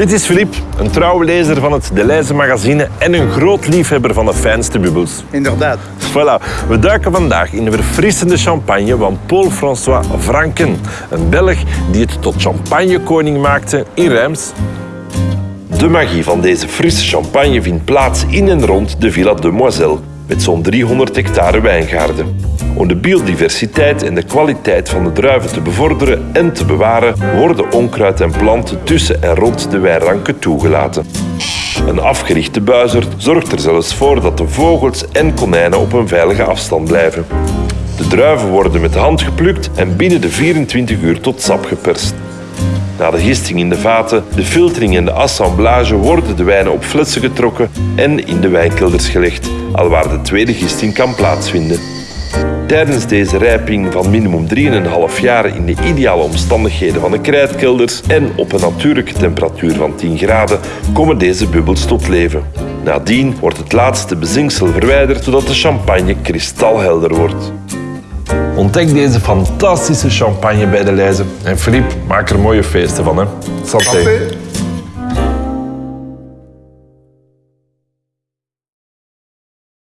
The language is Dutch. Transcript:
Dit is Filip, een trouwe lezer van het De Leize magazine en een groot liefhebber van de fijnste bubbels. Inderdaad. Voilà, we duiken vandaag in de verfrissende champagne van Paul-François Franken. Een Belg die het tot champagnekoning maakte in Reims. De magie van deze frisse champagne vindt plaats in en rond de Villa Demoiselle, met zo'n 300 hectare wijngaarden. Om de biodiversiteit en de kwaliteit van de druiven te bevorderen en te bewaren, worden onkruid en planten tussen en rond de wijnranken toegelaten. Een afgerichte buizerd zorgt er zelfs voor dat de vogels en konijnen op een veilige afstand blijven. De druiven worden met de hand geplukt en binnen de 24 uur tot sap geperst. Na de gisting in de vaten, de filtering en de assemblage worden de wijnen op flessen getrokken en in de wijnkelders gelegd, alwaar de tweede gisting kan plaatsvinden. Tijdens deze rijping van minimum 3,5 jaar in de ideale omstandigheden van de krijtkelders en op een natuurlijke temperatuur van 10 graden komen deze bubbels tot leven. Nadien wordt het laatste bezinksel verwijderd zodat de champagne kristalhelder wordt. Ontdek deze fantastische champagne bij de Leize. En Filip, maak er mooie feesten van. Hè. Santé.